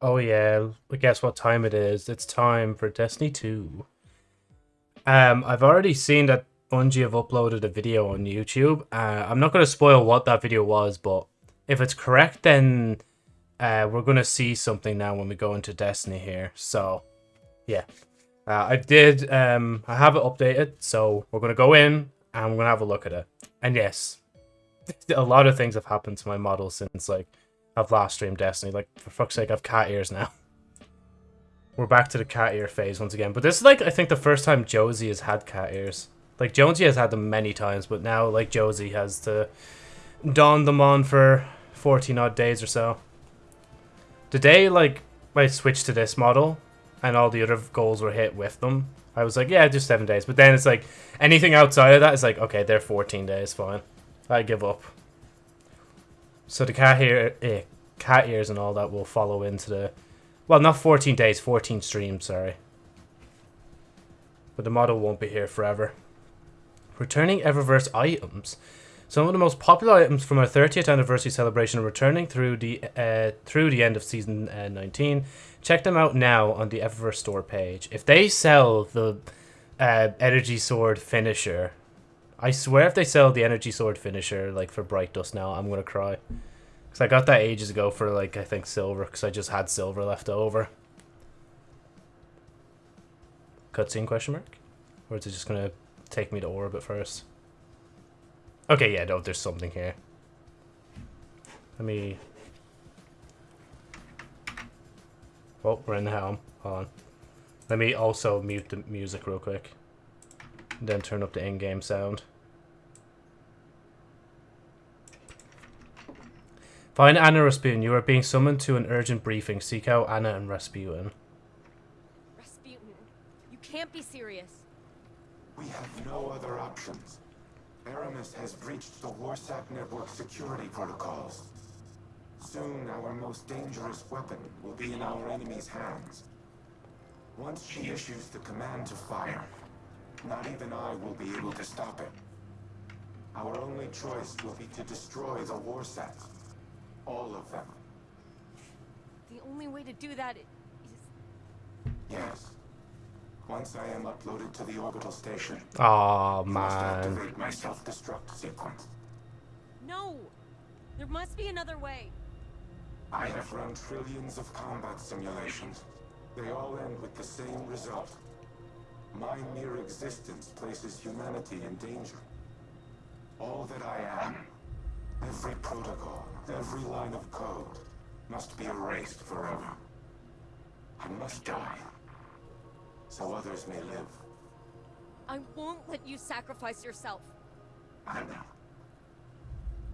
Oh yeah, I guess what time it is? It's time for Destiny 2. Um, I've already seen that Bungie have uploaded a video on YouTube. Uh, I'm not going to spoil what that video was, but if it's correct, then uh, we're going to see something now when we go into Destiny here. So, yeah. Uh, I did, um, I have it updated, so we're going to go in and we're going to have a look at it. And yes, a lot of things have happened to my model since, like, I've last streamed Destiny. Like, for fuck's sake, I've cat ears now. We're back to the cat ear phase once again. But this is, like, I think the first time Josie has had cat ears. Like, Jonesy has had them many times, but now, like, Josie has to don them on for 14 odd days or so. The day, like, I switched to this model, and all the other goals were hit with them, I was like, yeah, just seven days. But then it's like, anything outside of that is like, okay, they're 14 days, fine. I give up. So the cat ear, eh, cat ears and all that will follow into the, well, not 14 days, 14 streams, sorry. But the model won't be here forever. Returning Eververse items. Some of the most popular items from our 30th anniversary celebration are returning through the uh, through the end of season uh, 19. Check them out now on the Eververse store page. If they sell the uh, Energy Sword finisher, I swear if they sell the Energy Sword finisher like for Bright Dust now, I'm gonna cry. Cause I got that ages ago for like I think silver, cause I just had silver left over. Cutscene question mark, or is it just gonna take me to orbit first? Okay, yeah, no, there's something here. Let me... Oh, we're in the helm. Hold on. Let me also mute the music real quick. Then turn up the in-game sound. Find Ana Rasputin. You are being summoned to an urgent briefing. Seek out Ana and Rasputin. Rasputin, you can't be serious. We have no other options. Eramis has breached the Warsat network security protocols. Soon, our most dangerous weapon will be in our enemy's hands. Once she issues the command to fire, not even I will be able to stop it. Our only choice will be to destroy the Warsats. All of them. The only way to do that is... Yes. Once I am uploaded to the orbital station, oh man, activate my self-destruct sequence. No, there must be another way. I have run trillions of combat simulations. They all end with the same result. My mere existence places humanity in danger. All that I am, every protocol, every line of code, must be erased forever. I must die so others may live. I won't let you sacrifice yourself. I know.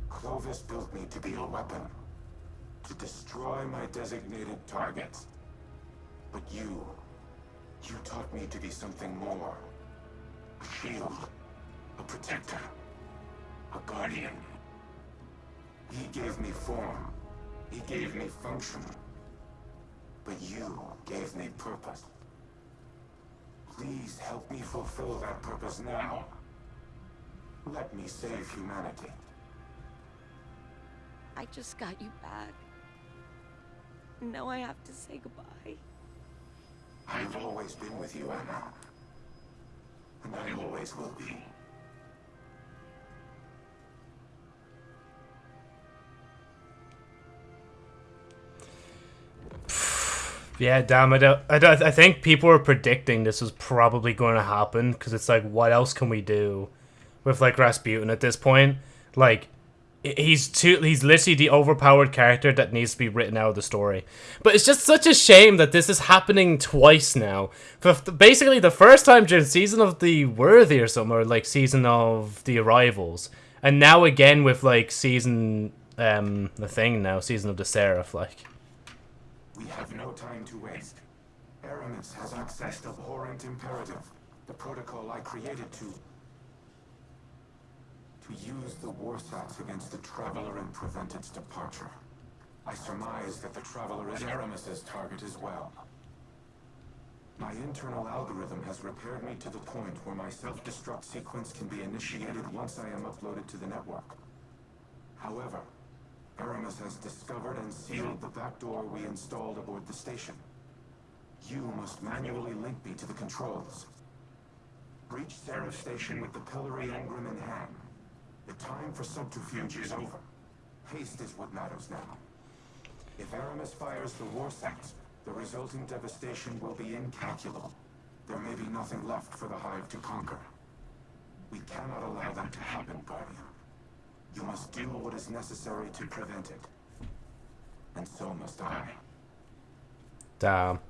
Clovis built me to be a weapon. To destroy my designated targets. But you... You taught me to be something more. A shield. A protector. A guardian. He gave me form. He gave me function. But you gave me purpose. Please help me fulfill that purpose now. Let me save humanity. I just got you back. Now I have to say goodbye. I've always been with you, Ana. And I always will be. Yeah, damn it. I, I, I think people are predicting this was probably going to happen because it's like, what else can we do with like Rasputin at this point? Like, he's too he's literally the overpowered character that needs to be written out of the story. But it's just such a shame that this is happening twice now. For basically the first time during season of the Worthy or something, or like season of the Arrivals, and now again with like season um the thing now, season of the Seraph, like. We have no time to waste. Eramis has accessed Abhorrent Imperative, the protocol I created to... to use the Warsats against the Traveler and prevent its departure. I surmise that the Traveler is Eramis's target as well. My internal algorithm has repaired me to the point where my self-destruct sequence can be initiated once I am uploaded to the network. However, Eramis has discovered and sealed the back door we installed aboard the station. You must manually link me to the controls. Breach Seraph Station with the Pillory Engram in hand. The time for subterfuge is over. Haste is what matters now. If Eramis fires the Warsats, the resulting devastation will be incalculable. There may be nothing left for the Hive to conquer. We cannot allow that to happen, Guardian. You must do what is necessary to prevent it. And so must I. Damn.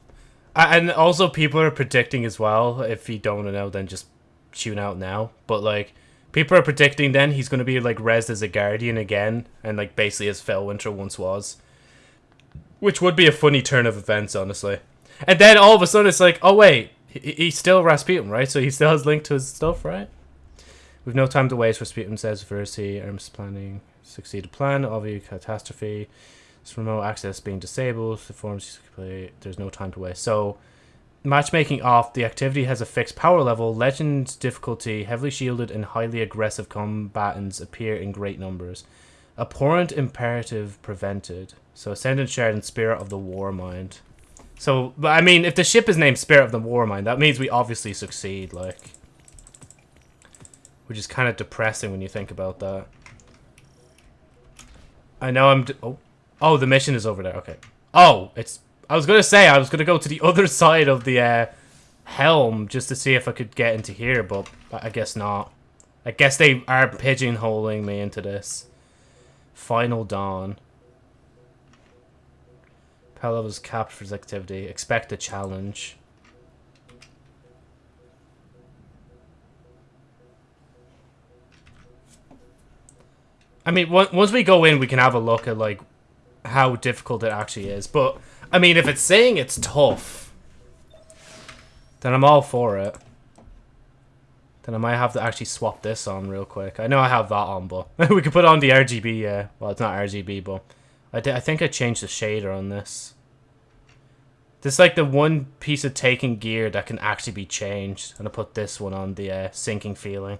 And also, people are predicting as well. If you don't know, then just tune out now. But like, people are predicting then he's going to be like res as a guardian again, and like basically as Felwinter once was, which would be a funny turn of events, honestly. And then all of a sudden, it's like, oh wait, he- he's still Rasputin, right? So he still has link to his stuff, right? We've no time to waste. Rasputin says Versi, Erms planning succeeded plan. Obvious catastrophe. It's remote access being disabled. The forms play. There's no time to waste. So, matchmaking off. The activity has a fixed power level. Legend difficulty. Heavily shielded and highly aggressive combatants appear in great numbers. Abhorrent imperative prevented. So, Ascendant Shard and Spirit of the Warmind. So, but I mean, if the ship is named Spirit of the Warmind, that means we obviously succeed, like. Which is kind of depressing when you think about that. I know I'm. Oh. Oh, the mission is over there. Okay. Oh, it's. I was gonna say I was gonna go to the other side of the uh, helm just to see if I could get into here, but I guess not. I guess they are pigeonholing me into this. Final dawn. Pala's captures activity. Expect a challenge. I mean, once we go in, we can have a look at like how difficult it actually is. But I mean, if it's saying it's tough, then I'm all for it. Then I might have to actually swap this on real quick. I know I have that on, but we could put on the RGB. Yeah, well, it's not RGB, but I I think I changed the shader on this. This is like the one piece of taking gear that can actually be changed, and I put this one on the uh, sinking feeling.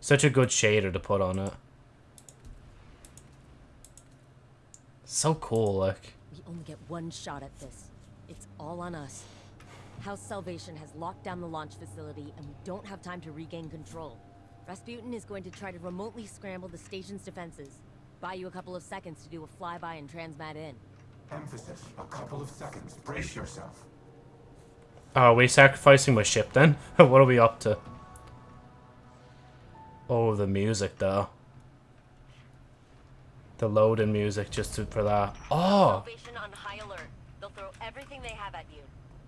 Such a good shader to put on it. So cool, like. We only get one shot at this. It's all on us. House Salvation has locked down the launch facility, and we don't have time to regain control. Rasputin is going to try to remotely scramble the station's defenses. Buy you a couple of seconds to do a flyby and transmat in. Emphasis. A couple of seconds. Brace yourself. Oh, are we sacrificing my ship then? what are we up to? Oh, the music though. The load and music just to, for that. Oh! Salvation on high alert. They'll throw everything they have at you.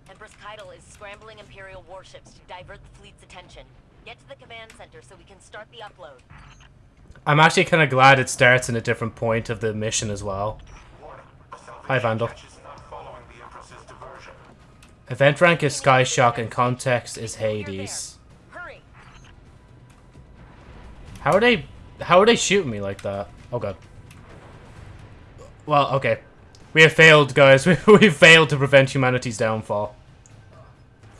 Empress Caiatl is scrambling Imperial warships to divert the fleet's attention. Get to the command center so we can start the upload. I'm actually kind of glad it starts in a different point of the mission as well. Warning. Hi, Vandal. Event rank is Sky Shock and context is Hades. How are they... How are they shooting me like that? Oh god. Well, okay. We have failed, guys. We, we failed to prevent humanity's downfall.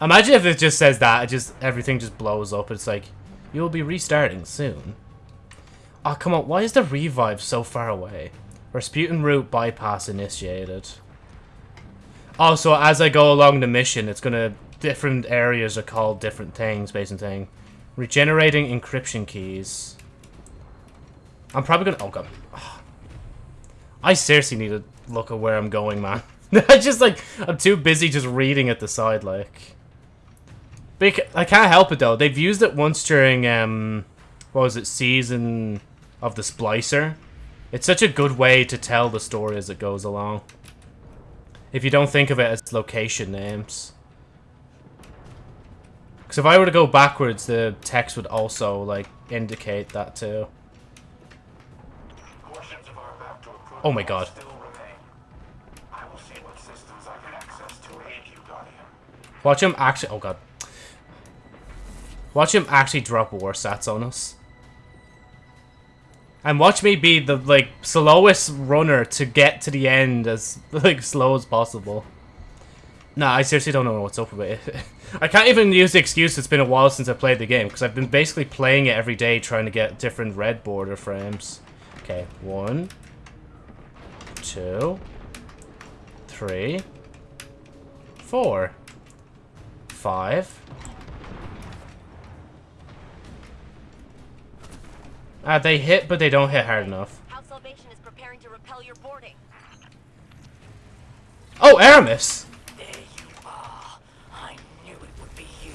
Imagine if it just says that, it just everything just blows up. It's like, you will be restarting soon. Oh, come on. Why is the revive so far away? Rasputin route bypass initiated. Also, as I go along the mission, it's gonna... Different areas are called different things, based on thing. Regenerating encryption keys. I'm probably gonna... Oh, God. Ah. I seriously need to look at where I'm going, man. I just, like... I'm too busy just reading at the side, like... Bec I can't help it, though. They've used it once during, um... What was it? Season of the Splicer. It's such a good way to tell the story as it goes along. If you don't think of it as location names. Because if I were to go backwards, the text would also, like, indicate that too. Portions of our backdoor protocol Oh my god. still remain. I will see what systems I can access to aid my Guardian. Watch him actually... Oh god. Watch him actually drop Warsats on us. And watch me be the, like, slowest runner to get to the end as, like, slow as possible. Nah, I seriously don't know what's up with it. I can't even use the excuse it's been a while since I played the game, because I've been basically playing it every day trying to get different red border frames. Okay, one, two, three, four, five. Ah, they hit, but they don't hit hard enough. House Salvation is preparing to repel your boarding. Oh, Eramis! There you are. I knew it would be you.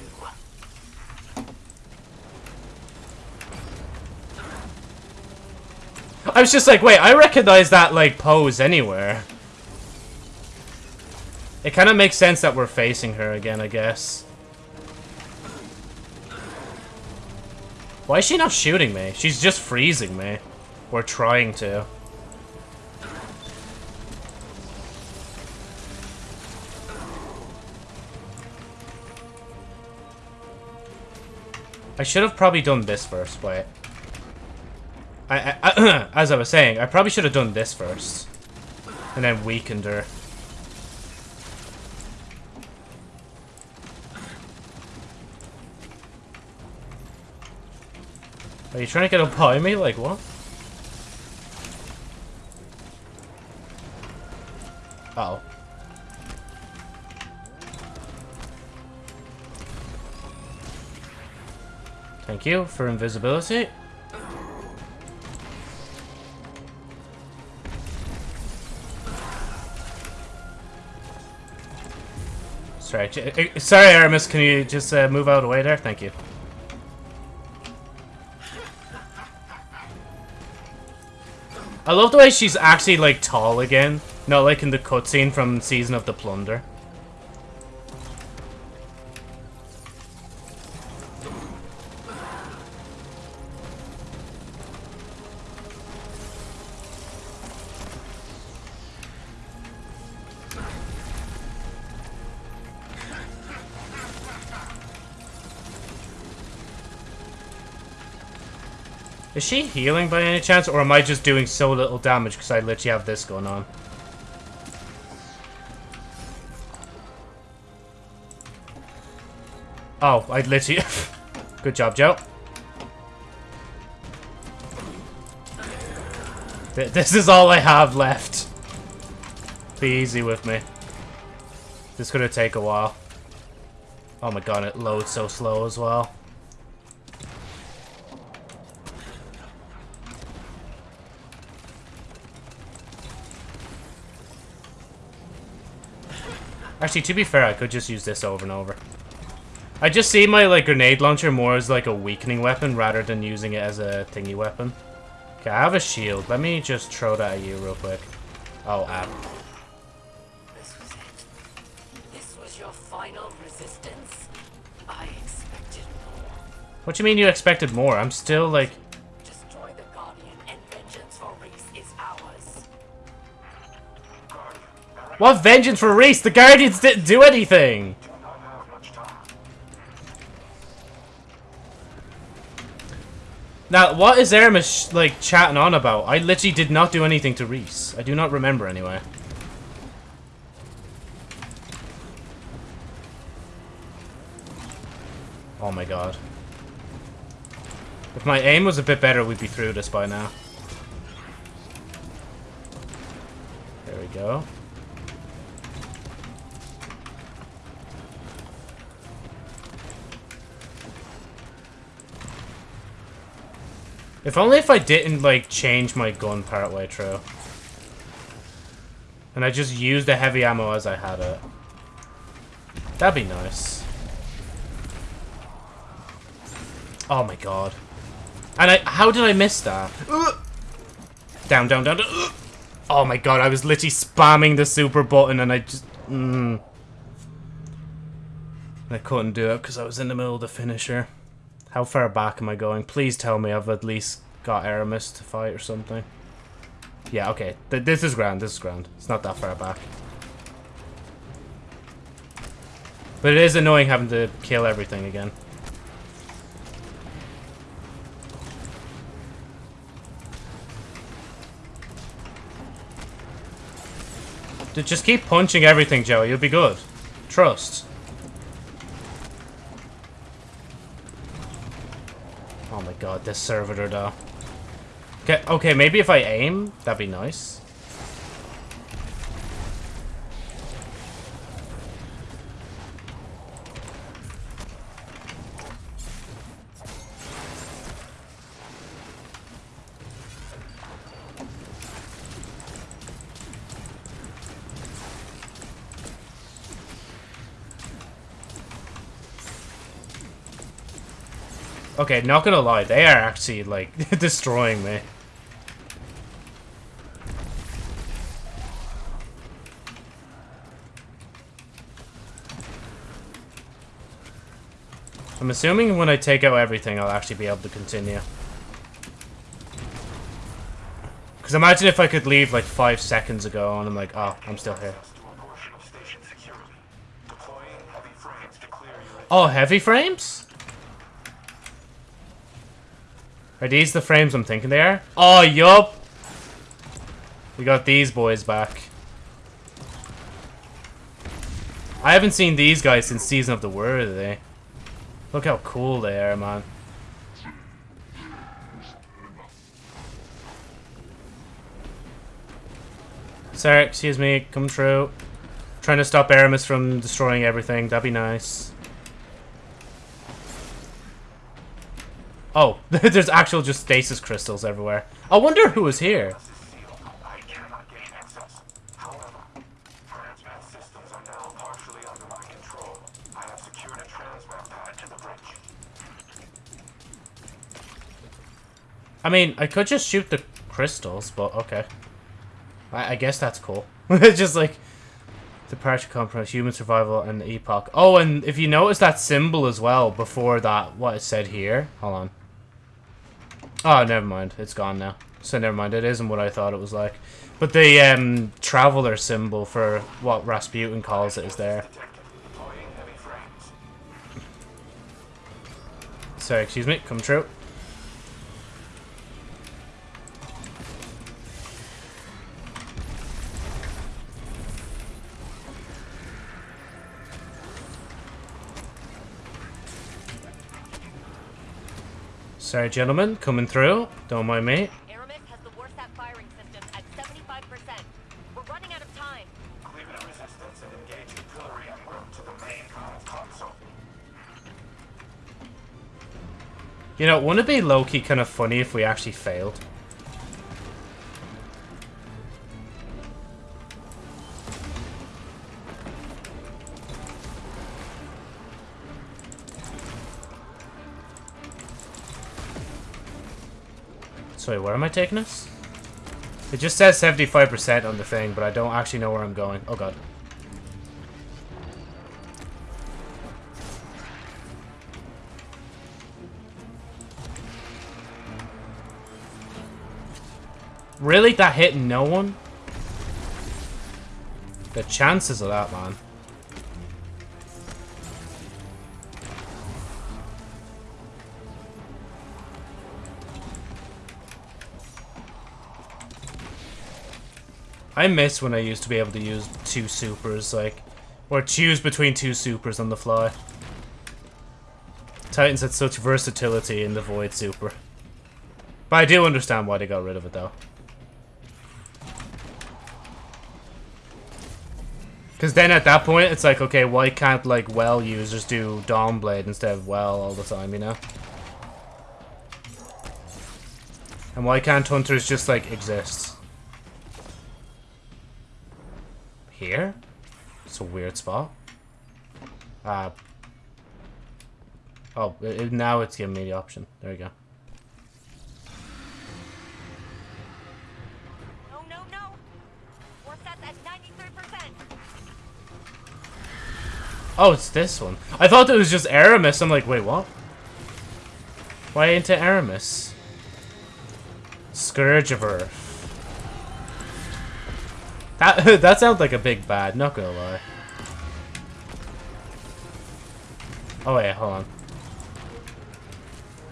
I was just like, wait, I recognize that, like, pose anywhere. It kind of makes sense that we're facing her again, I guess. Why is she not shooting me? She's just freezing me. Or trying to. I should have probably done this first, wait. I, I, as I was saying, I probably should have done this first. And then weakened her. Are you trying to get up behind me? Like, what? Oh. Thank you for invisibility. Sorry, uh, sorry, Eramis. Can you just uh, move out of the way there? Thank you. I love the way she's actually like tall again, not like in the cutscene from Season of the Plunder. Is she healing by any chance, or am I just doing so little damage because I literally have this going on? Oh, I literally... Good job, Joe. Th this is all I have left. Be easy with me. This is gonna take a while. Oh my god, it loads so slow as well. Actually, to be fair, I could just use this over and over. I just see my like grenade launcher more as like a weakening weapon rather than using it as a thingy weapon. Okay, I have a shield. Let me just throw that at you real quick. Oh, app. This was it. This was your final resistance. I expected more. What do you mean you expected more? I'm still like... What vengeance for Riis? The Guardians didn't do anything! Now, what is Eramis, like, chatting on about? I literally did not do anything to Riis. I do not remember, anyway. Oh my god. If my aim was a bit better, we'd be through this by now. There we go. If only if I didn't, like, change my gun partway through. And I just used the heavy ammo as I had it. That'd be nice. Oh my god. And I- how did I miss that? Down, down, down. Oh my god, I was literally spamming the super button and I just... Mm. I couldn't do it because I was in the middle of the finisher. How far back am I going? Please tell me I've at least got Eramis to fight or something. Yeah, okay. Th this is grand. This is grand. It's not that far back. But it is annoying having to kill everything again. Just keep punching everything, Joey. You'll be good. Trust. Oh my god, this servitor though. Okay, okay, maybe if I aim, that'd be nice. Okay, not gonna lie, they are actually, like, destroying me. I'm assuming when I take out everything, I'll actually be able to continue. Because imagine if I could leave like five seconds ago and I'm like, oh, I'm still here. Oh, heavy frames? Are these the frames I'm thinking they are? Oh, yup! We got these boys back. I haven't seen these guys since Season of the Worthy. Look how cool they are, man. Sir, excuse me, come true. Trying to stop Eramis from destroying everything, that'd be nice. Oh, there's actual just stasis crystals everywhere. I wonder who was here. I mean, I could just shoot the crystals, but okay. I, I guess that's cool. it's just like departure compromise, human survival, and the epoch. Oh, and if you notice that symbol as well before that, what it said here. Hold on. Oh, never mind. It's gone now. So never mind. It isn't what I thought it was like. But the um, traveler symbol for what Rasputin calls it is there. Sorry, excuse me. Come true. Sorry, gentlemen, coming through. Don't mind me. Eramis has the Warsat firing system at 75%. We're running out of time. Clear the resistance and engage the pillory en route to the main comm console. You know, wouldn't it be low-key kind of funny if we actually failed? Sorry, where am I taking us? It just says 75% on the thing, but I don't actually know where I'm going. Oh god. Really? That hit no one? The chances of that, man. I miss when I used to be able to use two supers, like, or choose between two supers on the fly. Titans had such versatility in the Void Super. But I do understand why they got rid of it, though. Because then at that point, it's like, okay, why can't, like, well users do Dawnblade instead of well all the time, you know? And why can't hunters just, like, exist? Here? It's a weird spot. Uh, oh, it, now it's giving me the option. There we go. No, no, at 93%. Oh, it's this one. I thought it was just Eramis. I'm like, wait, what? Why into Eramis? Scourge of Earth. That that sounds like a big bad, not gonna lie. Oh wait, hold on.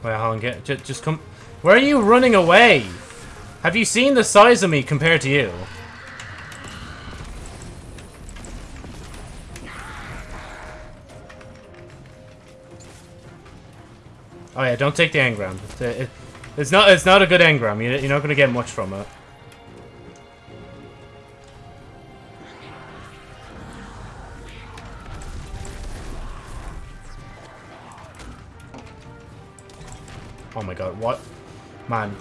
Wait, hold on, get just, just come. Where are you running away? Have you seen the size of me compared to you? Oh yeah, don't take the engram. It- it- it's not it's not a good engram. You- You're not gonna get much from it. Oh my god, what? Man.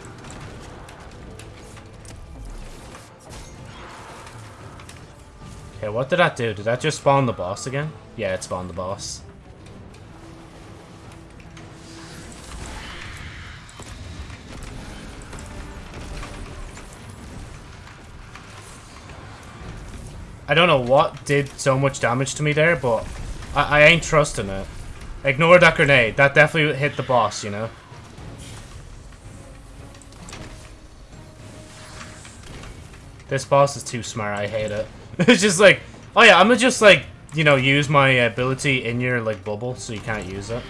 Okay, what did that do? Did that just spawn the boss again? Yeah, it spawned the boss. I don't know what did so much damage to me there, but I, I ain't trusting it. Ignore that grenade. That definitely hit the boss, you know? This boss is too smart. I hate it. it's just like, oh yeah, I'm gonna just like, you know, use my ability in your like bubble so you can't use it.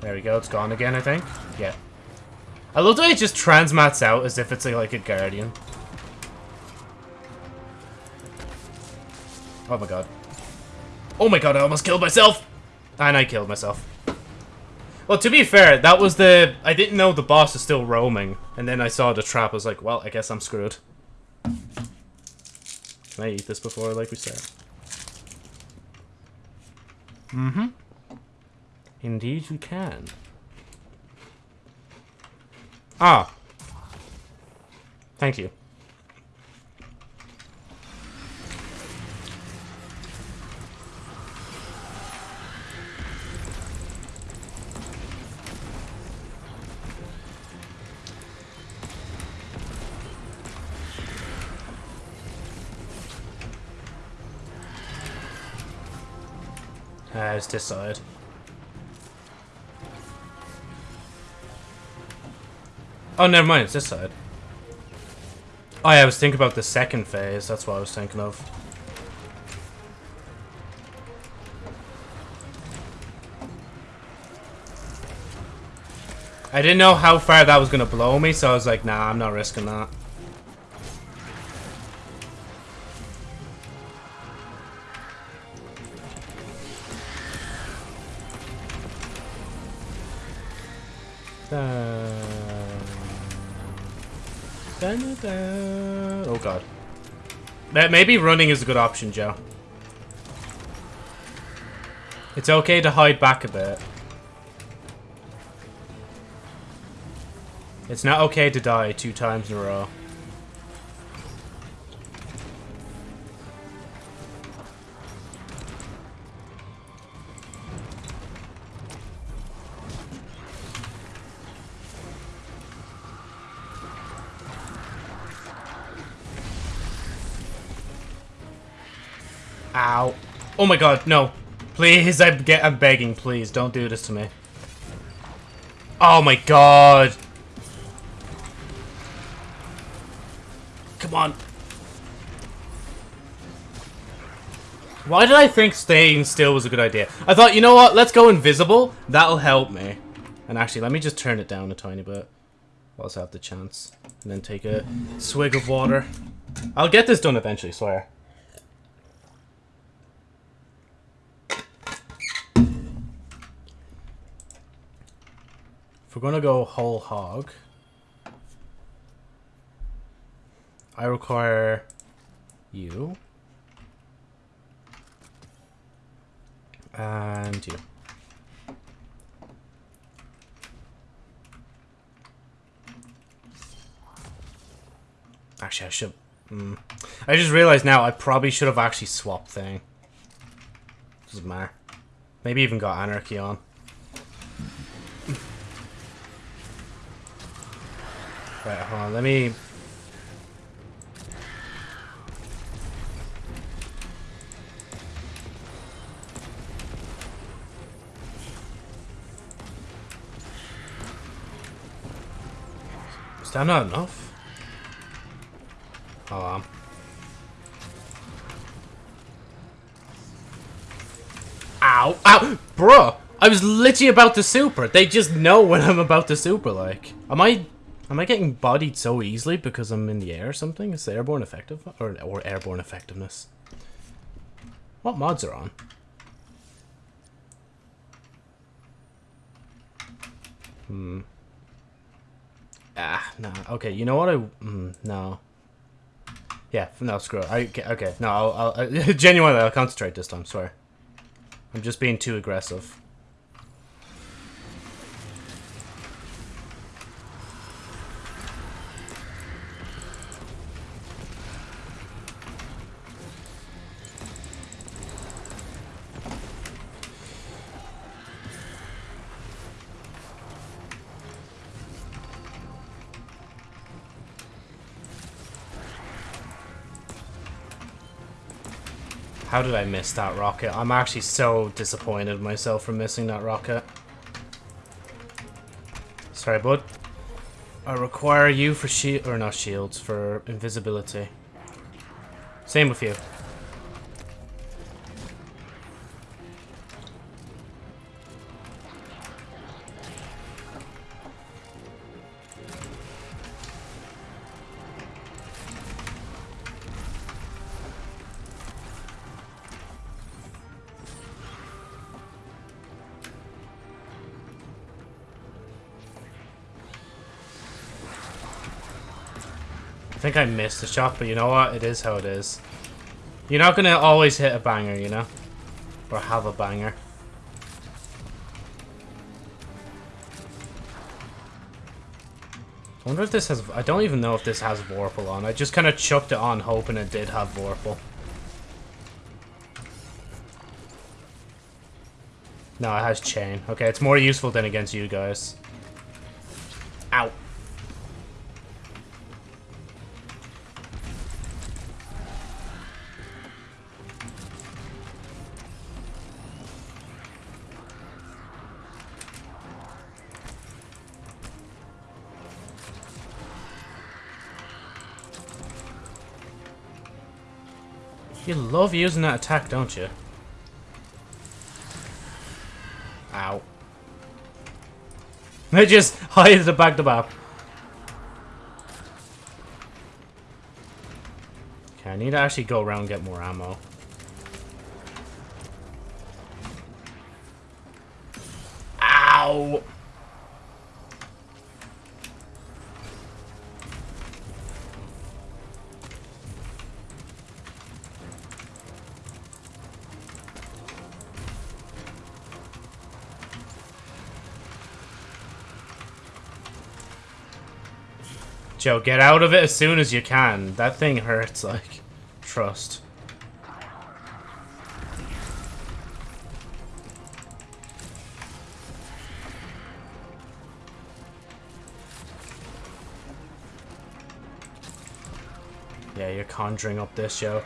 There we go. It's gone again, I think. Yeah. I love the way it just transmats out as if it's like, like a guardian. Oh my god. Oh my god, I almost killed myself! And I killed myself. Well, to be fair, that was the... I didn't know the boss is still roaming. And then I saw the trap, I was like, well, I guess I'm screwed. Can I eat this before, like we said? Mm-hmm. Indeed you can. Ah. Thank you. It's this side. Oh, never mind. It's this side. Oh, yeah, I was thinking about the second phase. That's what I was thinking of. I didn't know how far that was going to blow me, so I was like, nah, I'm not risking that. Uh, maybe running is a good option, Joe. It's okay to hide back a bit. It's not okay to die two times in a row. Oh my god, no. Please, I'm, get, I'm begging, please, don't do this to me. Oh my god. Come on. Why did I think staying still was a good idea? I thought, you know what, let's go invisible. That'll help me. And actually, let me just turn it down a tiny bit. Whilst I have the chance. And then take a swig of water. I'll get this done eventually, swear. We're gonna go whole hog, I require you. And you. Actually, I should... Mm. I just realized now I probably should have actually swapped thing. Doesn't matter. Maybe even got Anarchy on. Right, hold on, let me... Is that not enough? Oh, um... Ow! Ow! Bruh! I was literally about to super. They just know when I'm about to super, like. Am I Am I getting bodied so easily because I'm in the air or something? Is the airborne effective? Or, or airborne effectiveness? What mods are on? Hmm. Ah, no. Okay, you know what I... Mm, no. Yeah, no, screw it. I, okay, no, I'll... I'll genuinely, I'll concentrate this time, swear. I'm just being too aggressive. How did I miss that rocket? I'm actually so disappointed myself for missing that rocket. Sorry, bud. I require you for shield or not shields for invisibility. Same with you. Think I missed the shot, but you know what? It is how it is. You're not gonna always hit a banger, you know? Or have a banger. I wonder if this has... I don't even know if this has Vorpal on. I just kind of chucked it on hoping it did have Vorpal. No, it has Chain. Okay, it's more useful than against you guys. Love using that attack, don't you? Ow. They just hide the back the map. Okay, I need to actually go around and get more ammo. Joe, get out of it as soon as you can. That thing hurts, like. Trust. Yeah, you're conjuring up this, Joe.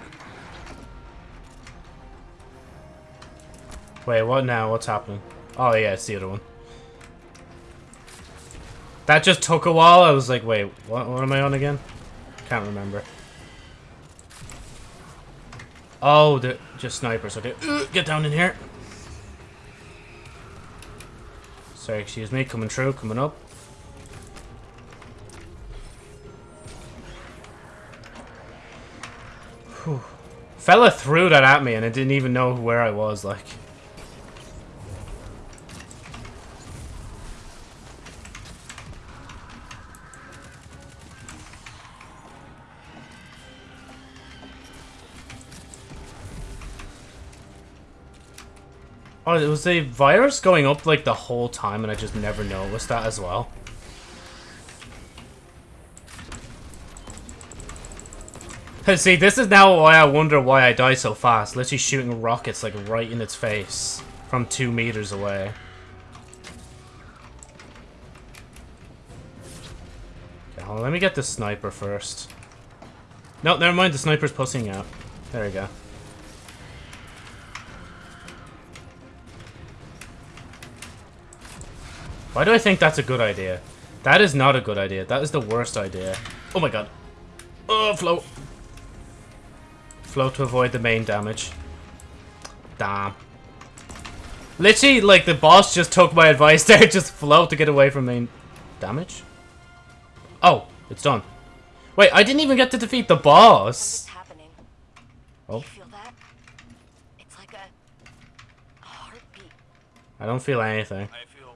Wait, what now? What's happening? Oh, yeah, it's the other one. That just took a while. I was like, wait, what, what am I on again? Can't remember. Oh, just snipers. Okay, get down in here. Sorry, excuse me. Coming through, coming up. Whew. Fella threw that at me and I didn't even know where I was, like. Oh, it was a virus going up like the whole time and I just never noticed that as well. See, this is now why I wonder why I die so fast. Literally shooting rockets like right in its face from two meters away. Okay, on, let me get the sniper first. No, never mind, the sniper's pussing out. There we go. Why do I think that's a good idea? That is not a good idea. That is the worst idea. Oh my god. Oh, float. Float to avoid the main damage. Damn. Literally, like, the boss just took my advice there. Just float to get away from main damage. Oh, it's done. Wait, I didn't even get to defeat the boss. What's happening? Oh. You feel that? It's like a, a heartbeat. I don't feel anything. I feel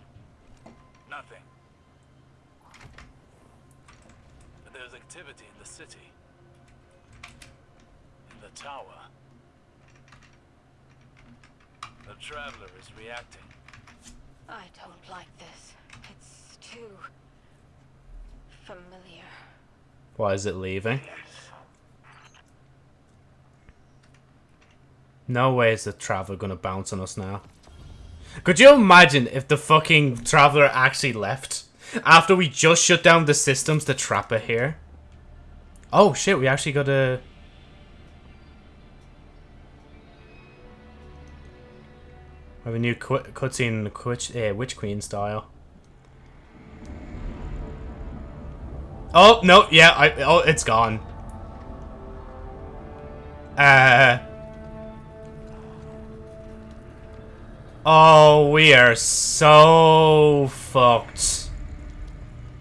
nothing. But there's activity in the city. In the tower. The traveler is reacting. I don't like this. It's too familiar. Why is it leaving? No way is the Traveler gonna bounce on us now. Could you imagine if the fucking Traveler actually left? After we just shut down the systems to trap it here? Oh shit, we actually got a... We have a new cutscene, witch, uh, Witch Queen style. Oh no, yeah, I oh it's gone. Uh. Oh, we are so fucked.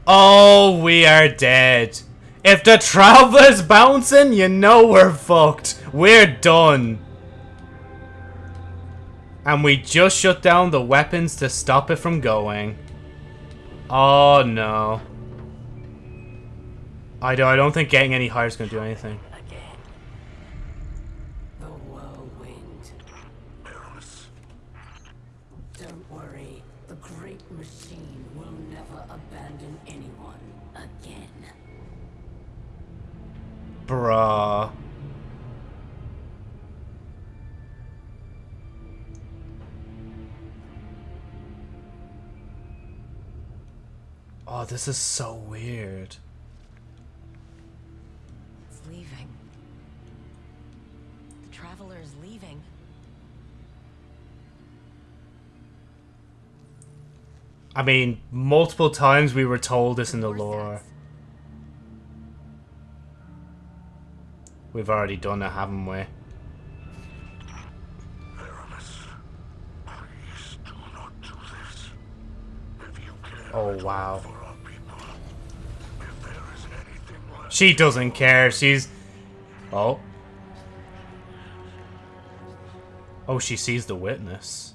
Oh, we are dead. If the traveler's bouncing, you know we're fucked. We're done. And we just shut down the weapons to stop it from going. Oh no. I don't, I don't think getting any higher is going to do anything. Again. Oh, this is so weird. It's leaving. The traveler is leaving. I mean, multiple times we were told this in the lore. We've already done it, haven't we? Oh, do not do this. If you care Oh, wow. for our people, if there is anything left, She doesn't care. She's... Oh. Oh, she sees the witness.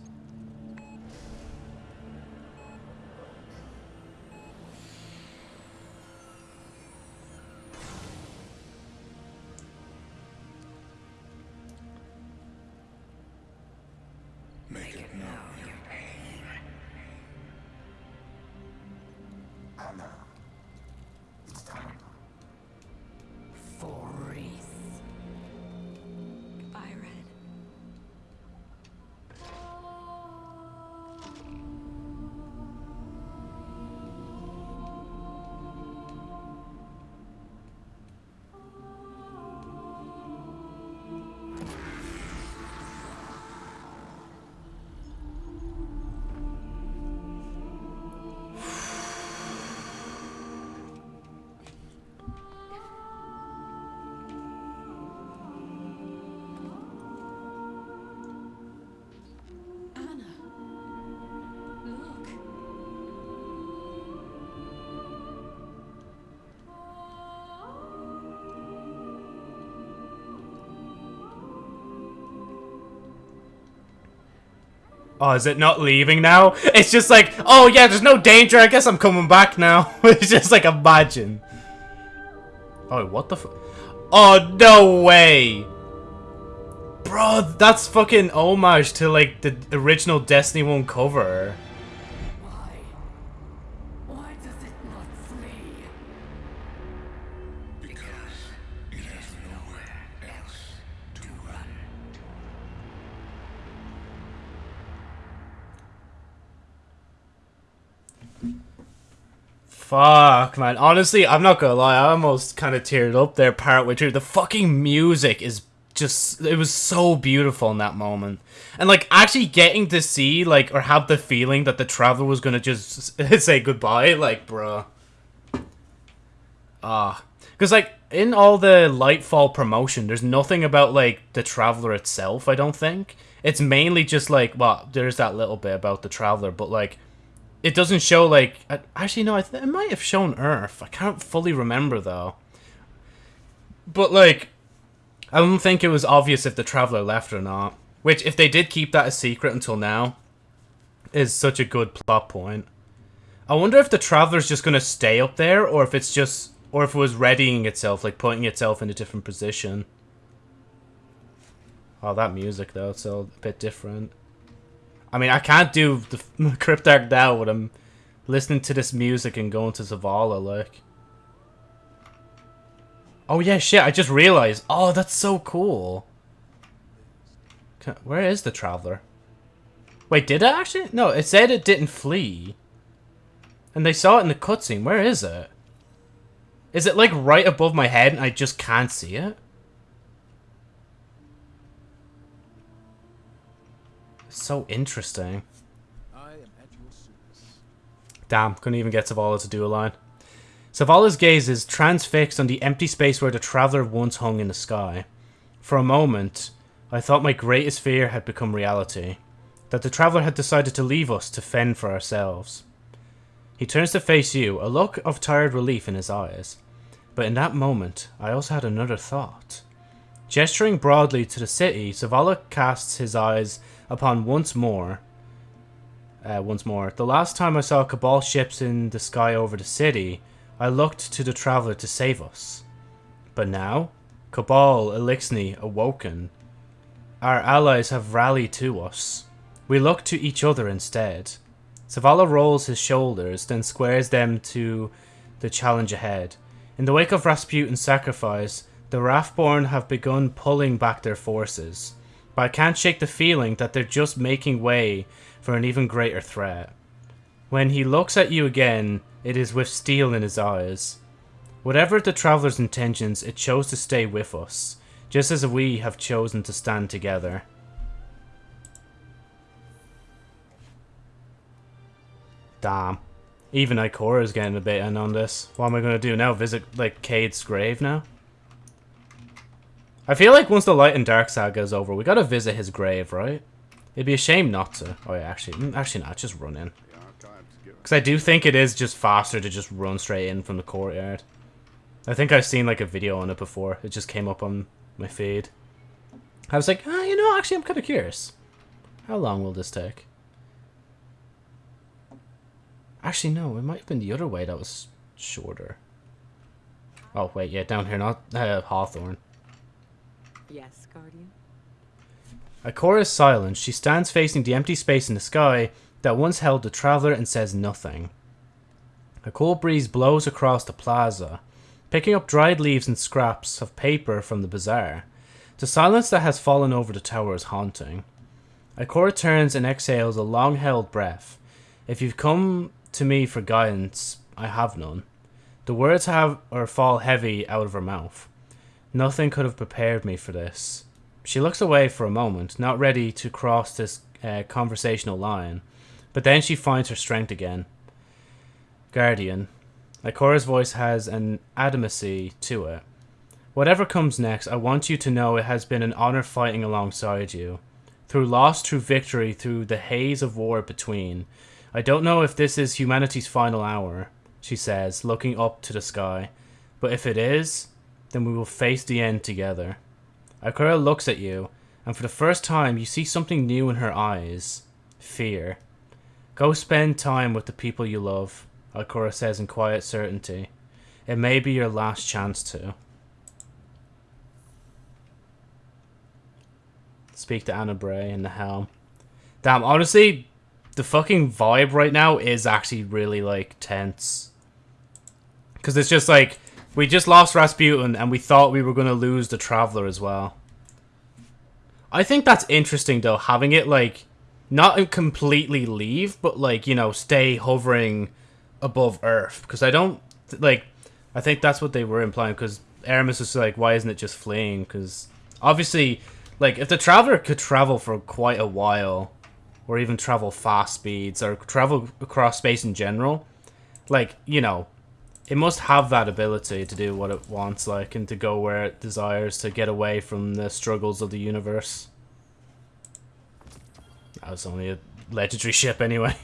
Oh, is it not leaving now? It's just like, oh yeah, there's no danger. I guess I'm coming back now. it's just like, imagine. Oh, what the Oh, no way. Bro, that's fucking homage to, like, the original Destiny 1 cover. Fuck, man. Honestly, I'm not gonna lie. I almost kind of teared up there partway through. The fucking music is just. It was so beautiful in that moment. And, like, actually getting to see, like, or have the feeling that the traveler was gonna just say goodbye, like, bruh. Ah. Because, like, in all the Lightfall promotion, there's nothing about, like, the traveler itself, I don't think. It's mainly just, like, well, there's that little bit about the traveler, but, like, it doesn't show like actually no I it might have shown Earth. I can't fully remember though. But like I don't think it was obvious if the traveler left or not. Which if they did keep that a secret until now is such a good plot point. I wonder if the traveler's just going to stay up there or if it's just or if it was readying itself like putting itself in a different position. Oh, that music though, it's a bit different. I mean, I can't do the Cryptarch now when I'm listening to this music and going to Zavala, like. Oh yeah, shit, I just realized. Oh, that's so cool. Ca- Where is the Traveler? Wait, did it actually? No, it said it didn't flee. And they saw it in the cutscene. Where is it? Is it like right above my head and I just can't see it? So interesting. I am at your service. Damn, couldn't even get Zavala to do a line. Zavala's gaze is transfixed on the empty space where the Traveler once hung in the sky. For a moment, I thought my greatest fear had become reality. That the Traveler had decided to leave us to fend for ourselves. He turns to face you, a look of tired relief in his eyes. But in that moment, I also had another thought. Gesturing broadly to the city, Zavala casts his eyes upon once more. Uh, once more. The last time I saw Cabal ships in the sky over the city, I looked to the Traveler to save us. But now, Cabal, Eliksni, awoken. Our allies have rallied to us. We look to each other instead. Zavala rolls his shoulders, then squares them to the challenge ahead. In the wake of Rasputin's sacrifice, the Wrathborn have begun pulling back their forces, but I can't shake the feeling that they're just making way for an even greater threat. When he looks at you again, it is with steel in his eyes. Whatever the Traveler's intentions, it chose to stay with us, just as we have chosen to stand together. Damn. Even Ikora is getting a bit in on this. What am I going to do now? Visit, like, Cade's grave now? I feel like once the Light and Dark saga is over, we gotta visit his grave, right? It'd be a shame not to. Oh yeah, actually, mm, actually not. Just run in. Because I do think it is just faster to just run straight in from the courtyard. I think I've seen like a video on it before. It just came up on my feed. I was like, ah, you know, actually I'm kind of curious. How long will this take? Actually, no, it might have been the other way that was shorter. Oh, wait, yeah, down here, not uh, Hawthorne. Yes, Guardian. Ikora is silent. She stands facing the empty space in the sky that once held the traveler and says nothing. A cool breeze blows across the plaza, picking up dried leaves and scraps of paper from the bazaar. The silence that has fallen over the tower is haunting. Ikora turns and exhales a long-held breath. If you've come to me for guidance, I have none. The words have or fall heavy out of her mouth. Nothing could have prepared me for this. She looks away for a moment, not ready to cross this uh, conversational line, but then she finds her strength again. Guardian. Ikora's voice has an adamancy to it. Whatever comes next, I want you to know it has been an honor fighting alongside you. Through loss, through victory, through the haze of war between. I don't know if this is humanity's final hour, she says, looking up to the sky. But if it is, then we will face the end together. Ikora looks at you, and for the first time you see something new in her eyes. Fear. Go spend time with the people you love, Ikora says in quiet certainty. It may be your last chance to. Speak to Ana Bray in the helm. Damn, honestly, the fucking vibe right now is actually really, like, tense. Because it's just like, we just lost Rasputin, and we thought we were going to lose the Traveler as well. I think that's interesting, though, having it, like, not completely leave, but, like, you know, stay hovering above Earth. Because I don't, like, I think that's what they were implying, because Eramis was like, why isn't it just fleeing? Because, obviously, like, if the Traveler could travel for quite a while, or even travel fast speeds, or travel across space in general, like, you know, it must have that ability to do what it wants, like, and to go where it desires to get away from the struggles of the universe. That was only a legendary ship anyway.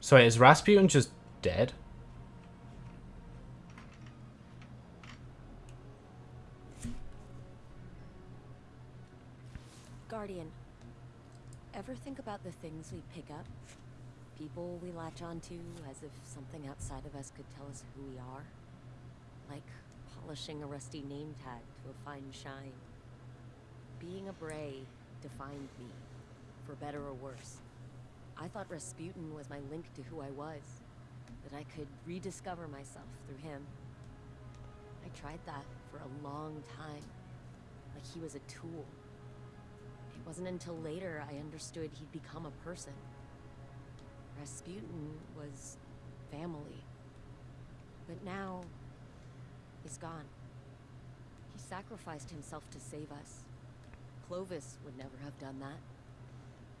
So wait, is Rasputin just dead? Guardian, ever think about the things we pick up? People we latch onto as if something outside of us could tell us who we are? Like polishing a rusty name tag to a fine shine. Being a Bray defined me, for better or worse. I thought Rasputin was my link to who I was, that I could rediscover myself through him. I tried that for a long time, like he was a tool. It wasn't until later I understood he'd become a person. Rasputin was family. But now, he's gone. He sacrificed himself to save us. Clovis would never have done that.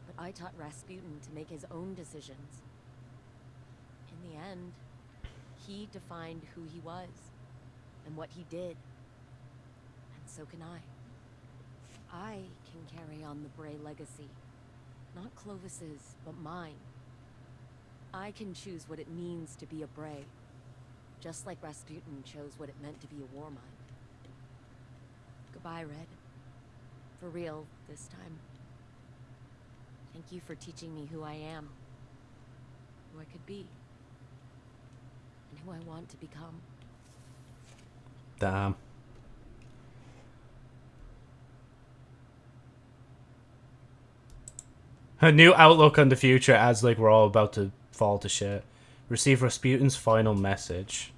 But I taught Rasputin to make his own decisions. In the end, he defined who he was and what he did. And so can I. I can carry on the Bray legacy. Not Clovis's, but mine. I can choose what it means to be a Bray. Just like Rasputin chose what it meant to be a Warmind. Goodbye, Red. For real, this time. Thank you for teaching me who I am. Who I could be. And who I want to become. Damn. A new outlook on the future as like we're all about to fall to shit. Receive Rasputin's final message.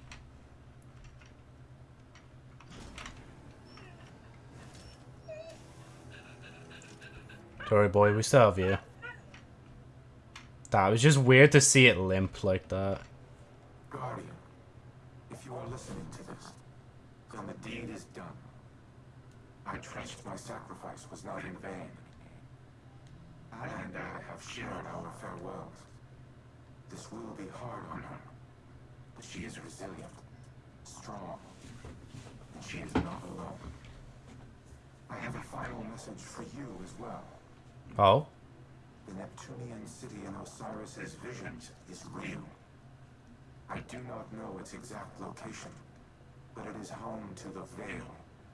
Sorry boy, we still have you. That was just weird to see it limp like that. Guardian, if you are listening to this, then the deed is done. I trust my sacrifice was not in vain. And I have shared our farewells. This will be hard on her, but she is resilient, strong, and she is not alone. I have a final message for you as well. Oh? The Neptunian city in Osiris's visions is real. I do not know its exact location, but it is home to the Veil.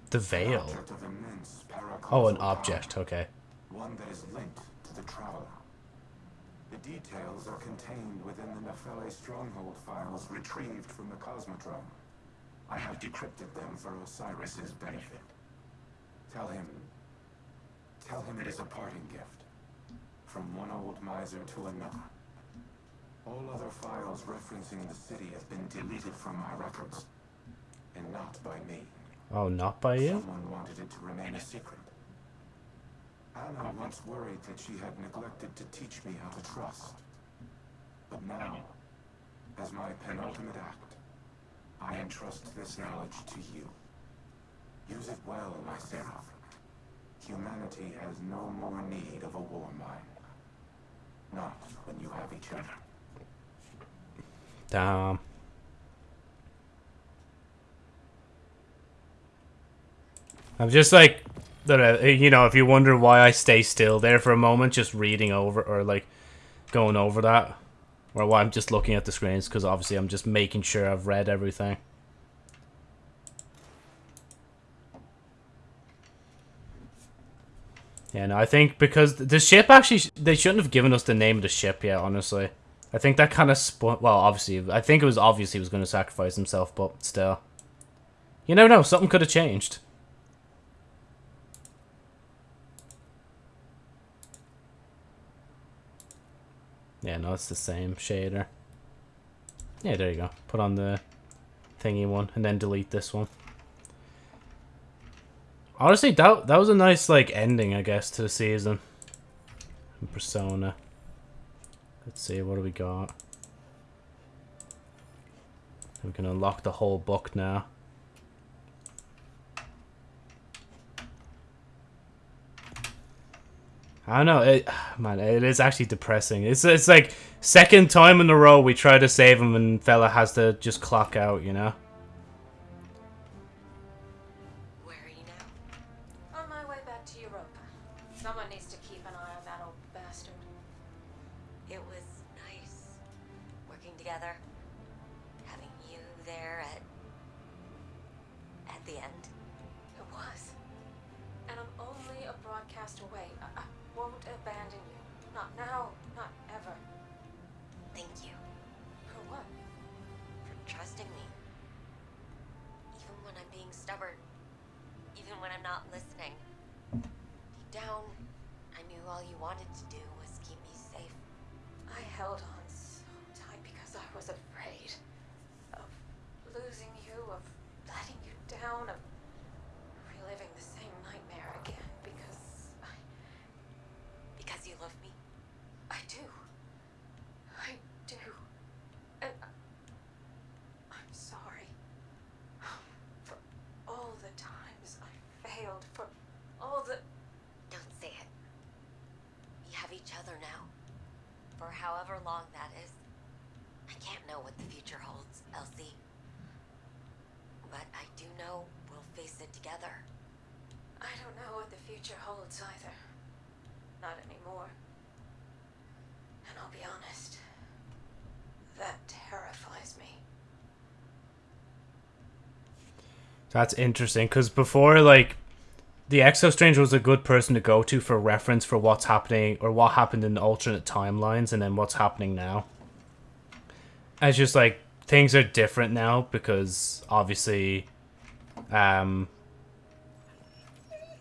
The An veil. object of immense Oh, an object, okay. One that is linked to the Traveler. The details are contained within the Nephele stronghold files retrieved from the Cosmodrome. I have decrypted them for Osiris's benefit. Tell him... Tell him it is a parting gift. From one old miser to another. All other files referencing the city have been deleted from my records. And not by me. Oh, not by you? Someone wanted it to remain a secret. Ana once worried that she had neglected to teach me how to trust. But now, as my penultimate act, I entrust this knowledge to you. Use it well, my Seraph. Humanity has no more need of a war mind. Not when you have each other. Damn. I'm just like, don't you know, if you wonder why I stay still there for a moment, just reading over or like going over that, or why I'm just looking at the screens, because obviously I'm just making sure I've read everything. Yeah, no, I think because the ship actually, they shouldn't have given us the name of the ship yet, honestly. I think that kind of well, obviously, I think it was obvious he was going to sacrifice himself, but still. You never know, something could have changed. Yeah, no, it's the same shader. Yeah, there you go. Put on the thingy one, and then delete this one. Honestly, that that was a nice like ending, I guess, to the season. Persona. Let's see, what do we got? We can unlock the whole book now. I don't know, it, man, it is actually depressing. It's it's like second time in a row we try to save him and fella has to just clock out, you know? Where are you now? On my way back to Europa. Someone needs to keep an eye on that old bastard. It was nice working together. Having you there at at the end. It was. And I'm only a broadcast away. I, I won't abandon you. Not now, not ever. Thank you For what? for trusting me. Even when I'm being stubborn. Even when I'm not listening. Deep down, I knew all you wanted to do was keep me safe. I held on so tight because I was afraid of losing you, of letting you down, of reliving the same nightmare again because I, Because you love me. I do. I do. And I- I'm sorry for all the times I failed, for all the. Now for however long that is. I can't know what the future holds, Elsie. But I do know we'll face it together. I don't know what the future holds either. Not anymore. And I'll be honest, that terrifies me. That's interesting because before, like, the Exo Stranger was a good person to go to for reference for what's happening or what happened in the alternate timelines and then what's happening now. It's just like things are different now because obviously, um,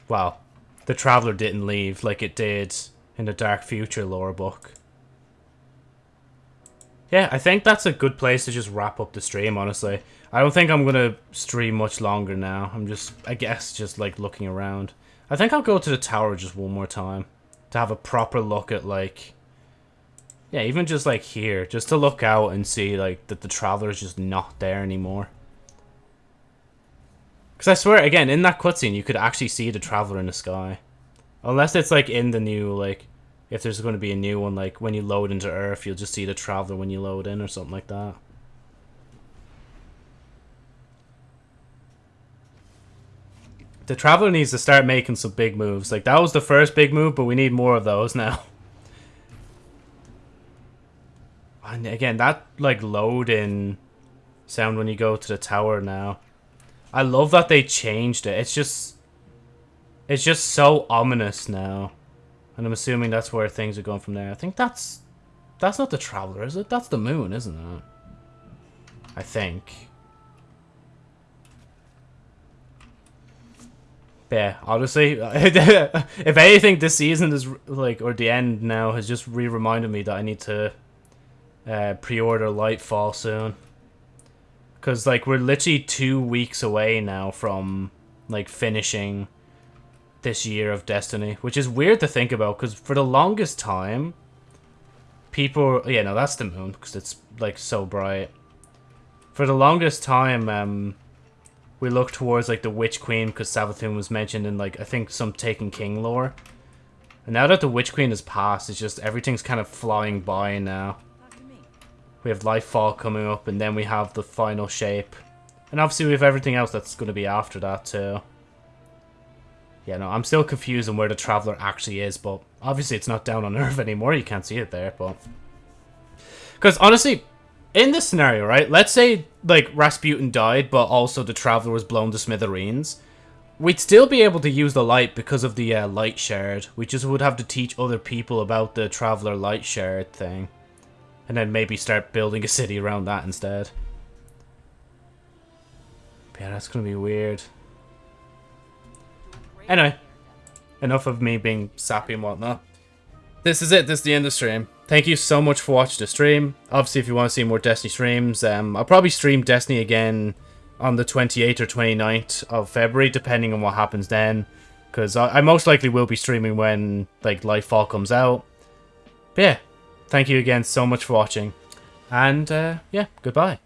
well, the Traveler didn't leave like it did in the Dark Future lore book. Yeah, I think that's a good place to just wrap up the stream, honestly. I don't think I'm to stream much longer now. I'm just, I guess, just like looking around. I think I'll go to the tower just one more time. To have a proper look at like... Yeah, even just like here. Just to look out and see like that the traveler is just not there anymore. Because I swear, again, in that cutscene, you could actually see the traveler in the sky. Unless it's like in the new, like, if there's going to be a new one, like when you load into Earth, you'll just see the traveler when you load in or something like that. The Traveler needs to start making some big moves. Like, that was the first big move, but we need more of those now. And again, that, like, load in sound when you go to the tower now. I love that they changed it. It's just... It's just so ominous now. And I'm assuming that's where things are going from there. I think that's... That's not the Traveler, is it? That's the moon, isn't it? I think. Yeah, honestly, if anything, this season is like, or the end now has just re-reminded me that I need to uh, pre-order Lightfall soon. Because, like, we're literally two weeks away now from, like, finishing this year of Destiny. Which is weird to think about, because for the longest time, people... Yeah, no, that's the moon, because it's, like, so bright. For the longest time, um we look towards like the Witch Queen because Savathun was mentioned in like I think some Taken King lore. And now that the Witch Queen has passed, it's just everything's kind of flying by now. We have Lightfall coming up, and then we have the final shape. And obviously we have everything else that's going to be after that too. Yeah, no, I'm still confused on where the Traveler actually is, but obviously it's not down on Earth anymore. You can't see it there, but... Because honestly, in this scenario, right? Let's say like Rasputin died, but also the Traveler was blown to smithereens. We'd still be able to use the light because of the uh, light shard. We just would have to teach other people about the Traveler light shard thing. And then maybe start building a city around that instead. Yeah, that's going to be weird. Anyway, enough of me being sappy and whatnot. This is it. This is the end of the stream thank you so much for watching the stream. Obviously, if you want to see more Destiny streams, um, I'll probably stream Destiny again on the 28th or 29th of February, depending on what happens then. Because I, I, most likely will be streaming when, like, Life Lightfall comes out. But yeah, thank you again so much for watching. And, uh, yeah, goodbye.